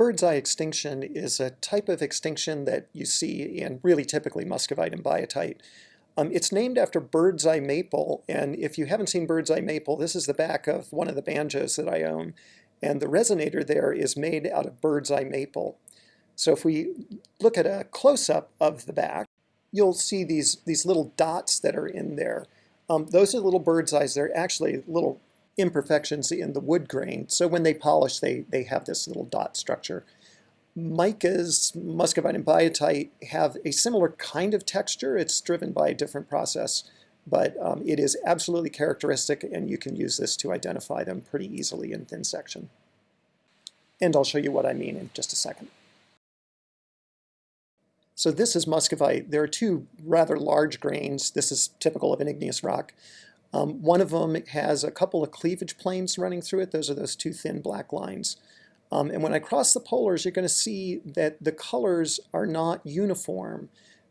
bird's eye extinction is a type of extinction that you see in really typically muscovite and biotite. Um, it's named after bird's eye maple, and if you haven't seen bird's eye maple, this is the back of one of the banjos that I own, and the resonator there is made out of bird's eye maple. So if we look at a close-up of the back, you'll see these, these little dots that are in there. Um, those are little bird's eyes. They're actually little imperfections in the wood grain. So when they polish, they, they have this little dot structure. Micas, muscovite and biotite have a similar kind of texture. It's driven by a different process, but um, it is absolutely characteristic and you can use this to identify them pretty easily in thin section. And I'll show you what I mean in just a second. So this is muscovite. There are two rather large grains. This is typical of an igneous rock. Um, one of them has a couple of cleavage planes running through it. Those are those two thin black lines. Um, and when I cross the polars, you're going to see that the colors are not uniform,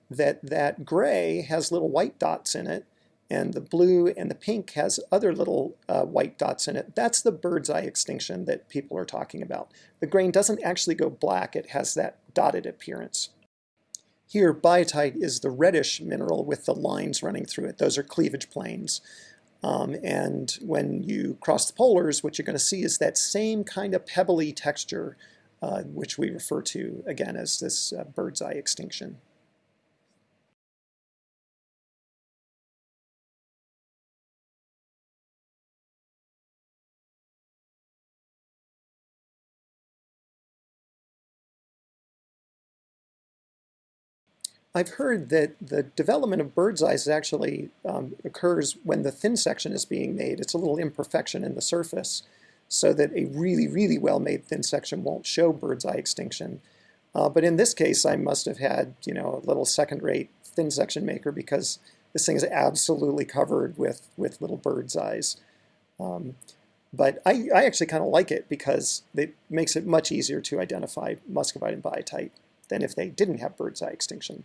that that gray has little white dots in it, and the blue and the pink has other little uh, white dots in it. That's the bird's eye extinction that people are talking about. The grain doesn't actually go black, it has that dotted appearance. Here, biotite is the reddish mineral with the lines running through it. Those are cleavage planes. Um, and when you cross the polars, what you're going to see is that same kind of pebbly texture, uh, which we refer to, again, as this uh, bird's eye extinction. I've heard that the development of bird's eyes actually um, occurs when the thin section is being made. It's a little imperfection in the surface so that a really, really well-made thin section won't show bird's eye extinction. Uh, but in this case, I must have had, you know, a little second-rate thin section maker because this thing is absolutely covered with, with little bird's eyes. Um, but I, I actually kind of like it because it makes it much easier to identify muscovite and biotite than if they didn't have bird's eye extinction.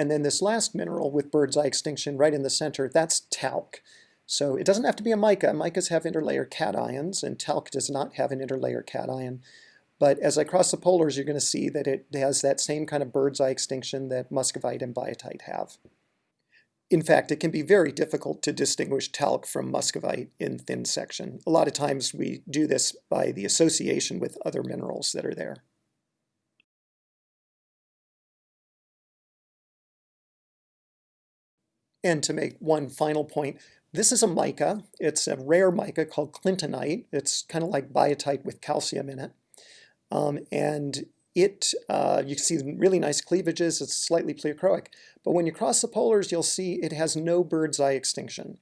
And then this last mineral with bird's eye extinction right in the center, that's talc. So it doesn't have to be a mica. Micas have interlayer cations, and talc does not have an interlayer cation. But as I cross the polars, you're going to see that it has that same kind of bird's eye extinction that muscovite and biotite have. In fact, it can be very difficult to distinguish talc from muscovite in thin section. A lot of times we do this by the association with other minerals that are there. And to make one final point, this is a mica. It's a rare mica called clintonite. It's kind of like biotite with calcium in it. Um, and it, uh, you see really nice cleavages. It's slightly pleochroic. But when you cross the polars, you'll see it has no bird's eye extinction.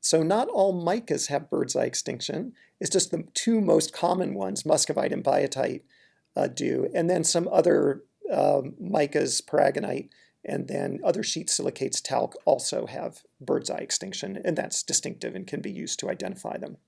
So not all micas have bird's eye extinction. It's just the two most common ones, muscovite and biotite, uh, do. And then some other uh, micas, paragonite, and then other sheet silicates talc also have bird's eye extinction, and that's distinctive and can be used to identify them.